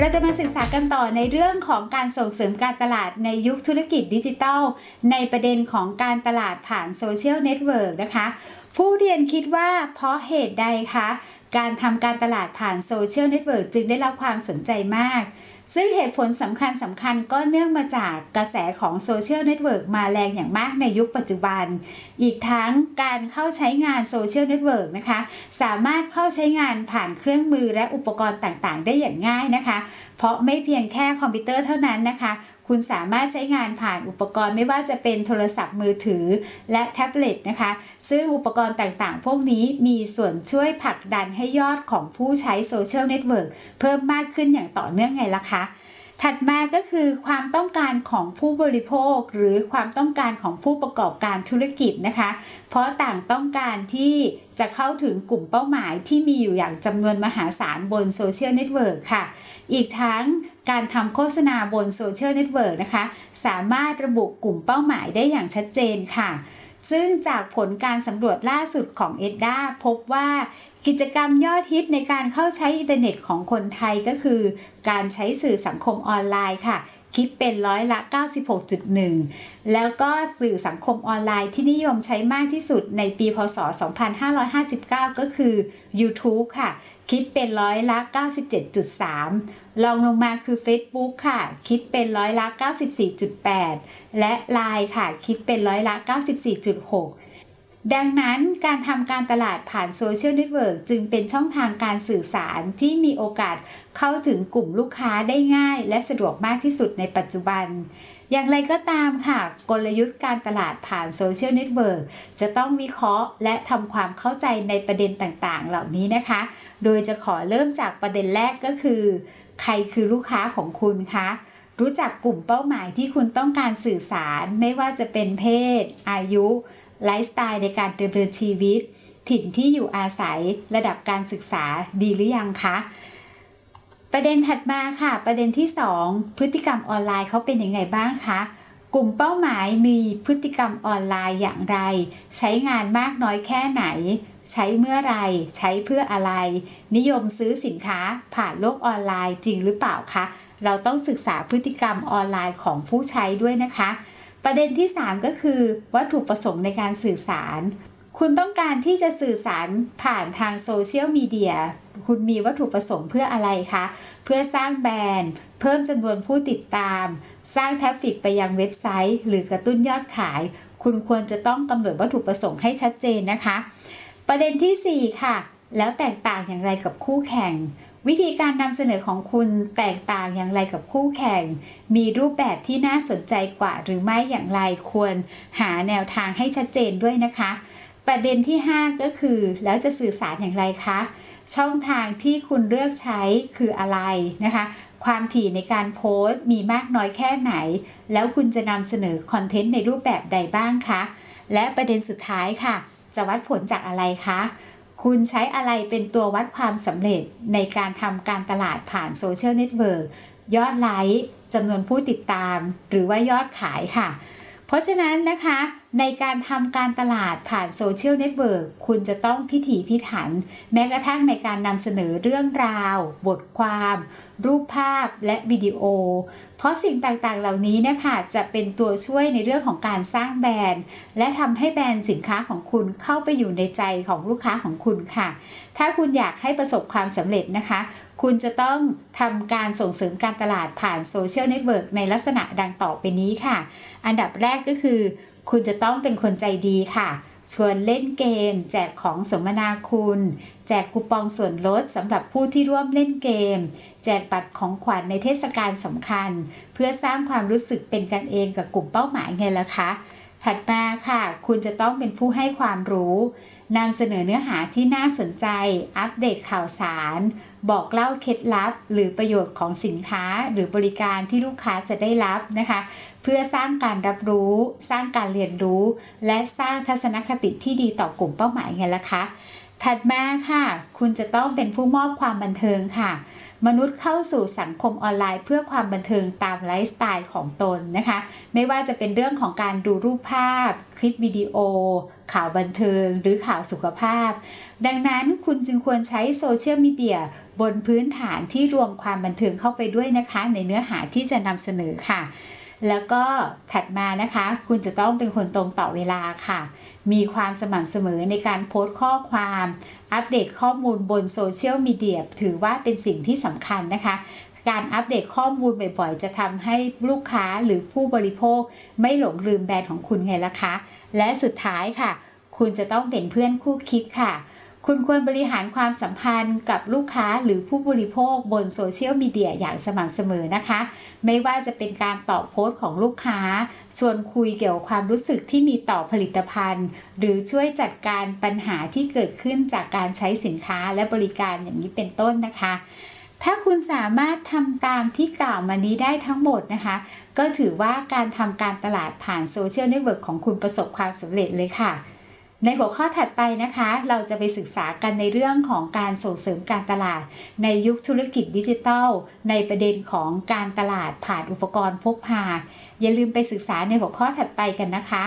เราจะมาศึกษากันต่อในเรื่องของการส่งเสริมการตลาดในยุคธุรกิจดิจิทัล ในประเด็นของการตลาดผ่านโซเชียลเน็ตเวิร์กนะคะ ผู้เรียนคิดว่าเพราะเหตุใดคะ การทำการตลาดผ่านโซเชียลเน็ตเวิร์กจึงได้รับความสนใจมาก ซึ่งเหตุผลสำคัญสำคัญก็เนื่องมาจากกระแสของโซเชียลเน็ตเวิร์กมาแรงอย่างมากในยุคปัจจุบัน อีกทั้งการเข้าใช้งานโซเชียลเน็ตเวิร์กนะคะ สามารถเข้าใช้งานผ่านเครื่องมือและอุปกรณ์ต่างๆ ได้อย่างง่ายนะคะ เพราะไม่เพียงแค่คอมพิวเตอร์เท่านั้นนะคะ คุณสามารถใช้งานผ่านอุปกรณ์ไม่ว่าจะเป็นโทรศัพท์มือถือ และแท็บเล็ตนะคะ ซึ่งอุปกรณ์ต่างๆ พวกนี้มีส่วนช่วยผลักดันให้ยอดของผู้ใช้โซเชียลเน็ตเวิร์กเพิ่มมากขึ้นอย่างต่อเนื่องไงล่ะคะ ถัดมาก็คือความต้องการของผู้บริโภค หรือความต้องการของผู้ประกอบการธุรกิจนะคะ เพราะต่างต้องการที่จะเข้าถึงกลุ่มเป้าหมายที่มีอยู่อย่างจำนวนมหาศาลบนโซเชียลเน็ตเวิร์กค่ะ อีกทั้งการทำโฆษณาบนโซเชียลเน็ตเวิร์กนะคะ สามารถระบุกลุ่มเป้าหมายได้อย่างชัดเจนค่ะซึ่งจากผลการสำรวจล่าสุดของ ETDA พบว่า กิจกรรมยอดฮิตในการเข้าใช้อินเทอร์เน็ตของคนไทยก็คือ การใช้สื่อสังคมออนไลน์ค่ะ คิดเป็นร้อยละ 96.1 แล้วก็สื่อสังคมออนไลน์ที่นิยมใช้มากที่สุดในปีพศ 2559 ก็คือ YouTube ค่ะ คิดเป็นร้อยละ 97.3 รองลงมาคือ Facebook ค่ะ คิดเป็นร้อยละ 94.8 และ Line ค่ะ คิดเป็นร้อยละ 94.6 ดังนั้นการทำการตลาดผ่านโซเชียลเน็ตเวิร์กจึงเป็นช่องทางการสื่อสารที่มีโอกาสเข้าถึงกลุ่มลูกค้าได้ง่าย และสะดวกมากที่สุดในปัจจุบัน อย่างไรก็ตามค่ะ กลยุทธ์การตลาดผ่านโซเชียลเน็ตเวิร์กจะต้องวิเคราะห์ และทำความเข้าใจในประเด็นต่างๆ เหล่านี้นะคะ โดยจะขอเริ่มจากประเด็นแรกก็คือ ใครคือลูกค้าของคุณคะรู้จักกลุ่มเป้าหมายที่คุณต้องการสื่อสารไม่ว่าจะเป็นเพศ อายุ ไลฟ์สไตล์ในการดำเนินชีวิต ถิ่นที่อยู่อาศัยระดับการศึกษาดีหรือยังคะ ประเด็นถัดมาค่ะ ประเด็นที่ 2 พฤติกรรมออนไลน์เขาเป็นยังไงบ้างคะกลุ่มเป้าหมายมีพฤติกรรมออนไลน์อย่างไร ใช้งานมากน้อยแค่ไหน ใช้เมื่อไร ใช้เพื่ออะไร นิยมซื้อสินค้าผ่านโลกออนไลน์จริงหรือเปล่าคะ เราต้องศึกษาพฤติกรรมออนไลน์ของผู้ใช้ด้วยนะคะ ประเด็นที่ 3 ก็คือ วัตถุประสงค์ในการสื่อสาร คุณต้องการที่จะสื่อสารผ่านทางโซเชียลมีเดียคุณมีวัตถุประสงค์เพื่ออะไรคะ เพื่อสร้างแบรนด์ เพิ่มจำนวนผู้ติดตาม สร้างทราฟฟิกไปยังเว็บไซต์ หรือกระตุ้นยอดขาย คุณควรจะต้องกำหนดวัตถุประสงค์ให้ชัดเจนนะคะ ประเด็นที่ 4 ค่ะ แล้วแตกต่างอย่างไรกับคู่แข่ง วิธีการนำเสนอของคุณแตกต่างอย่างไรกับคู่แข่ง มีรูปแบบที่น่าสนใจกว่าหรือไม่อย่างไรควรหาแนวทางให้ชัดเจนด้วยนะคะ ประเด็นที่ 5 ก็คือ แล้วจะสื่อสารอย่างไรคะ ช่องทางที่คุณเลือกใช้คืออะไรนะคะ ความถี่ในการโพสต์มีมากน้อยแค่ไหน แล้วคุณจะนำเสนอคอนเทนต์ในรูปแบบใดบ้างคะ และประเด็นสุดท้ายค่ะ จะวัดผลจากอะไรคะ คุณใช้อะไรเป็นตัววัดความสำเร็จในการทำการตลาดผ่านโซเชียลเน็ตเวิร์กยอดไลค์จำนวนผู้ติดตาม หรือว่ายอดขายค่ะ เพราะฉะนั้นนะคะ ในการทำการตลาดผ่านโซเชียลเน็ตเวิร์กคุณจะต้องพิถีพิถัน แม้กระทั่งในการนำเสนอเรื่องราว บทความ รูปภาพและวิดีโอ เพราะสิ่งต่างๆเหล่านี้นะคะจะเป็นตัวช่วยในเรื่องของการสร้างแบรนด์ และทำให้แบรนด์สินค้าของคุณเข้าไปอยู่ในใจของลูกค้าของคุณค่ะ ถ้าคุณอยากให้ประสบความสำเร็จนะคะ คุณจะต้องทำการส่งเสริมการตลาดผ่านโซเชียลเน็ตเวิร์กในลักษณะดังต่อไปนี้ค่ะ อันดับแรกก็คือ คุณจะต้องเป็นคนใจดีค่ะ ชวนเล่นเกม แจกของสมนาคุณ แจกคูปองส่วนลดสำหรับผู้ที่ร่วมเล่นเกม แจกบัตรของขวัญในเทศกาลสำคัญ เพื่อสร้างความรู้สึกเป็นกันเองกับกลุ่มเป้าหมายไงล่ะคะ ถัดมาค่ะ คุณจะต้องเป็นผู้ให้ความรู้นำเสนอเนื้อหาที่น่าสนใจ อัปเดตข่าวสาร บอกเล่าเคล็ดลับ หรือประโยชน์ของสินค้าหรือบริการที่ลูกค้าจะได้รับนะคะ เพื่อสร้างการรับรู้ สร้างการเรียนรู้ และสร้างทัศนคติที่ดีต่อกลุ่มเป้าหมายไงล่ะคะ ถัดมาค่ะ คุณจะต้องเป็นผู้มอบความบันเทิงค่ะ มนุษย์เข้าสู่สังคมออนไลน์ เพื่อความบันเทิงตามไลฟ์สไตล์ของตนนะคะ ไม่ว่าจะเป็นเรื่องของการดูรูปภาพ คลิปวิดีโอ ข่าวบันเทิง หรือข่าวสุขภาพ ดังนั้นคุณจึงควรใช้โซเชียลมีเดียบนพื้นฐานที่รวมความบันเทิงเข้าไปด้วยนะคะ ในเนื้อหาที่จะนำเสนอค่ะ แล้วก็ถัดมานะคะ คุณจะต้องเป็นคนตรงต่อเวลาค่ะ มีความสม่ำเสมอในการโพสต์ข้อความ อัปเดตข้อมูลบนโซเชียลมีเดียถือว่าเป็นสิ่งที่สำคัญนะคะ การอัปเดตข้อมูลบ่อยๆ จะทำให้ลูกค้าหรือผู้บริโภค ไม่หลงลืมแบรนด์ของคุณไงล่ะคะ และสุดท้ายค่ะ คุณจะต้องเป็นเพื่อนคู่คิดค่ะ คุณควรบริหารความสัมพันธ์กับลูกค้าหรือผู้บริโภคบนโซเชียลมีเดียอย่างสม่ำเสมอนะคะ ไม่ว่าจะเป็นการตอบโพสต์ของลูกค้า ชวนคุยเกี่ยวกับความรู้สึกที่มีต่อผลิตภัณฑ์ หรือช่วยจัดการปัญหาที่เกิดขึ้นจากการใช้สินค้าและบริการอย่างนี้เป็นต้นนะคะ ถ้าคุณสามารถทำตามที่กล่าวมานี้ได้ทั้งหมดนะคะ ก็ถือว่าการทำการตลาดผ่านโซเชียลเน็ตเวิร์กของคุณประสบความสำเร็จเลยค่ะ ในหัวข้อถัดไปนะคะ เราจะไปศึกษากันในเรื่องของการส่งเสริมการตลาด ในยุคธุรกิจดิจิทัล ในประเด็นของการตลาดผ่านอุปกรณ์พกพา อย่าลืมไปศึกษาในหัวข้อถัดไปกันนะคะ